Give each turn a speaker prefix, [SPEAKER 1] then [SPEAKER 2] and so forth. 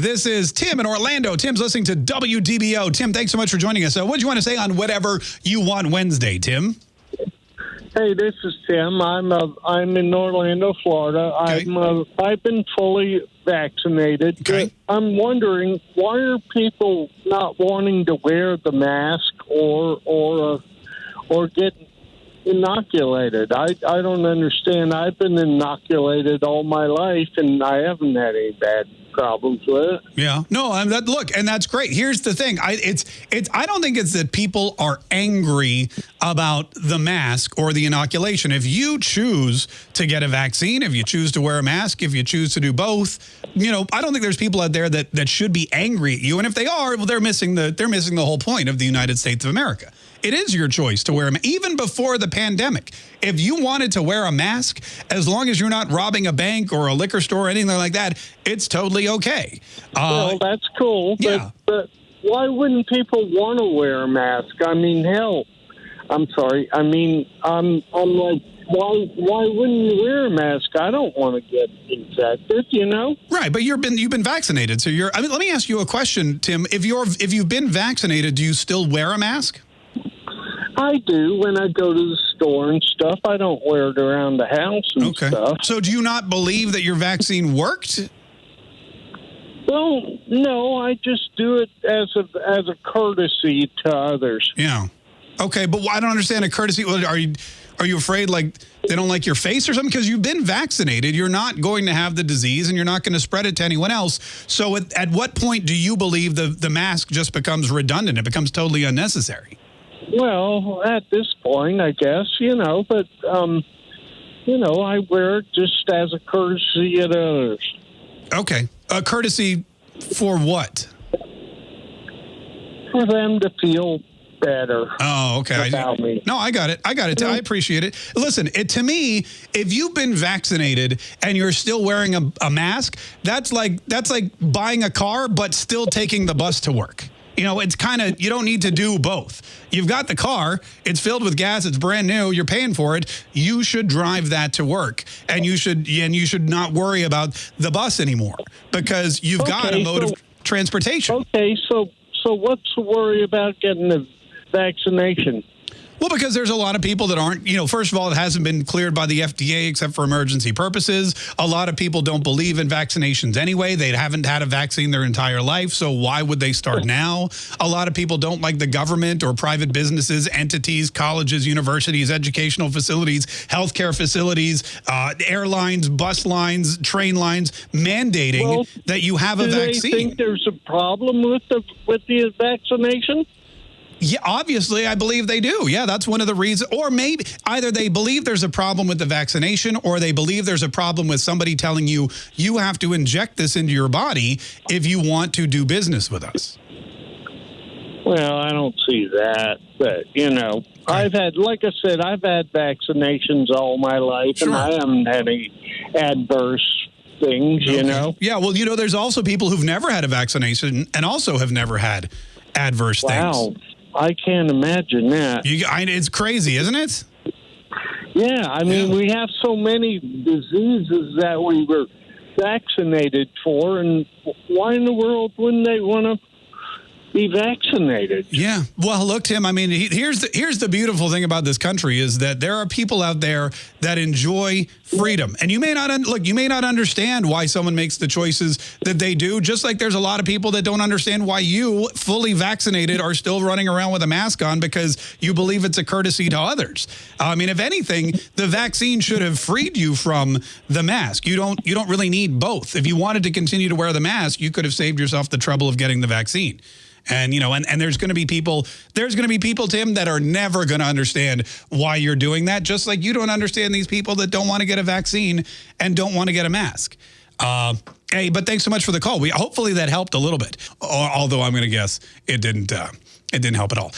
[SPEAKER 1] This is Tim in Orlando. Tim's listening to WDBO. Tim, thanks so much for joining us. Uh, what do you want to say on whatever you want Wednesday, Tim?
[SPEAKER 2] Hey, this is Tim. I'm uh, I'm in Orlando, Florida.
[SPEAKER 1] Okay.
[SPEAKER 2] I'm uh, I've been fully vaccinated.
[SPEAKER 1] Okay.
[SPEAKER 2] I'm wondering why are people not wanting to wear the mask or or uh, or get inoculated? I I don't understand. I've been inoculated all my life, and I haven't had any bad problems with it.
[SPEAKER 1] Yeah. No, I'm that look, and that's great. Here's the thing. I it's it's I don't think it's that people are angry about the mask or the inoculation. If you choose to get a vaccine, if you choose to wear a mask, if you choose to do both, you know, I don't think there's people out there that that should be angry at you. And if they are, well, they're missing the they're missing the whole point of the United States of America. It is your choice to wear them, even before the pandemic. If you wanted to wear a mask, as long as you're not robbing a bank or a liquor store or anything like that, it's totally okay. Uh,
[SPEAKER 2] well, that's cool. But,
[SPEAKER 1] yeah.
[SPEAKER 2] but why wouldn't people want to wear a mask? I mean, hell, I'm sorry. I mean, I'm I'm like, why why wouldn't you wear a mask? I don't want to get infected. You know.
[SPEAKER 1] Right, but you've been you've been vaccinated, so you're. I mean, let me ask you a question, Tim. If you're if you've been vaccinated, do you still wear a mask?
[SPEAKER 2] I do when I go to the store and stuff. I don't wear it around the house and
[SPEAKER 1] Okay.
[SPEAKER 2] stuff.
[SPEAKER 1] So do you not believe that your vaccine worked?
[SPEAKER 2] Well, no, I just do it as a as a courtesy to others.
[SPEAKER 1] Yeah. Okay, but I don't understand a courtesy. Are you are you afraid like they don't like your face or something? Because you've been vaccinated, you're not going to have the disease, and you're not going to spread it to anyone else. So at, at what point do you believe the the mask just becomes redundant? It becomes totally unnecessary.
[SPEAKER 2] Well, at this point, I guess you know, but um, you know, I wear it just as a courtesy to others.
[SPEAKER 1] Okay, a courtesy for what?
[SPEAKER 2] for them to feel better.
[SPEAKER 1] Oh, okay. I-
[SPEAKER 2] Without me.
[SPEAKER 1] No, I got it. I got it. I appreciate it. Listen, it, to me, if you've been vaccinated and you're still wearing a, a mask, that's like that's like buying a car but still taking the bus to work. You know, it's kind of you don't need to do both. You've got the car, it's filled with gas, it's brand new, you're paying for it. You should drive that to work, and you should and you should not worry about the bus anymore because you've got a mode
[SPEAKER 2] so-
[SPEAKER 1] of transportation.
[SPEAKER 2] Okay, so so what's the worry about getting the vaccination?
[SPEAKER 1] Well, because there's a lot of people that aren't, you know, first of all, it hasn't been cleared by the FDA except for emergency purposes. A lot of people don't believe in vaccinations anyway. They haven't had a vaccine their entire life. So why would they start now? A lot of people don't like the government or private businesses, entities, colleges, universities, educational facilities, healthcare facilities, uh, airlines, bus lines, train lines mandating
[SPEAKER 2] Well,
[SPEAKER 1] that you have a vaccine.
[SPEAKER 2] Do they think there's a problem with the with the vaccination?
[SPEAKER 1] Yeah, obviously, I believe they do. Yeah, that's one of the reasons. Or maybe either they believe there's a problem with the vaccination or they believe there's a problem with somebody telling you you have to inject this into your body if you want to do business with us.
[SPEAKER 2] Well, I don't see that, but you know, I've had, like I said, I've had vaccinations all my life,
[SPEAKER 1] Sure.
[SPEAKER 2] and I haven't had any adverse things. You know,
[SPEAKER 1] Yeah, well, you know, there's also people who've never had a vaccination and also have never had adverse
[SPEAKER 2] wow,
[SPEAKER 1] things.
[SPEAKER 2] I can't imagine that.
[SPEAKER 1] You, I, it's crazy, isn't it?
[SPEAKER 2] Yeah, I mean,
[SPEAKER 1] Yeah.
[SPEAKER 2] we have so many diseases that we were vaccinated for, and why in the world wouldn't they want to be vaccinated?
[SPEAKER 1] Yeah. Well, look, Tim. I mean, he- here's the here's the beautiful thing about this country is that there are people out there that enjoy freedom, and you may not look. You may not understand why someone makes the choices that they do. Just like there's a lot of people that don't understand why you, fully vaccinated, are still running around with a mask on because you believe it's a courtesy to others. I mean, if anything, the vaccine should have freed you from the mask. You don't you don't really need both. If you wanted to continue to wear the mask, you could have saved yourself the trouble of getting the vaccine. And, you know, and, and there's going to be people, there's going to be people, Tim, that are never going to understand why you're doing that. Just like you don't understand these people that don't want to get a vaccine and don't want to get a mask. Uh, hey, but thanks so much for the call. We Hopefully that helped a little bit. Although I'm going to guess it didn't, uh, it didn't help at all.